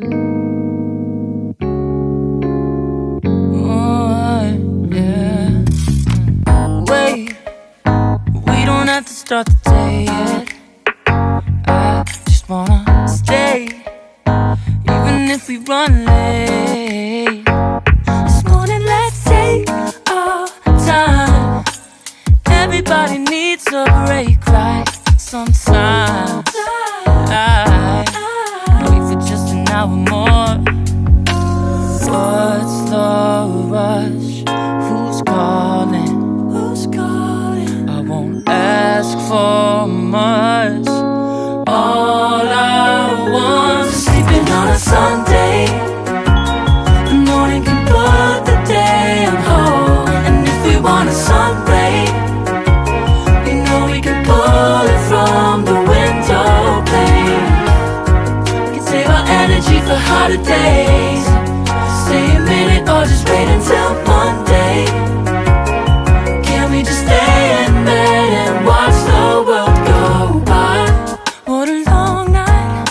Oh, have to start the day yet. I just wanna stay Even if we run late. This morning let's take our time. Everybody needs a break, right? Sometimes are the days Stay a minute or just wait until Monday. Can we just stay in bed and watch the world go by? What a long night.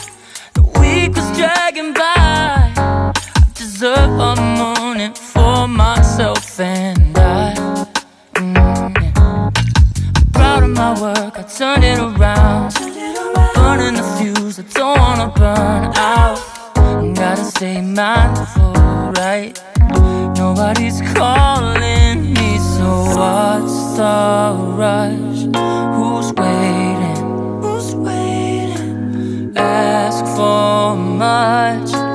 The week was dragging by. I deserve a morning for myself and I. Mm -hmm. I'm proud of my work, I turned it around. Burning the fuse, I don't wanna burn out stay mindful, right? Nobody's calling me, so what's the rush? Who's waiting? Who's waiting? Ask for much.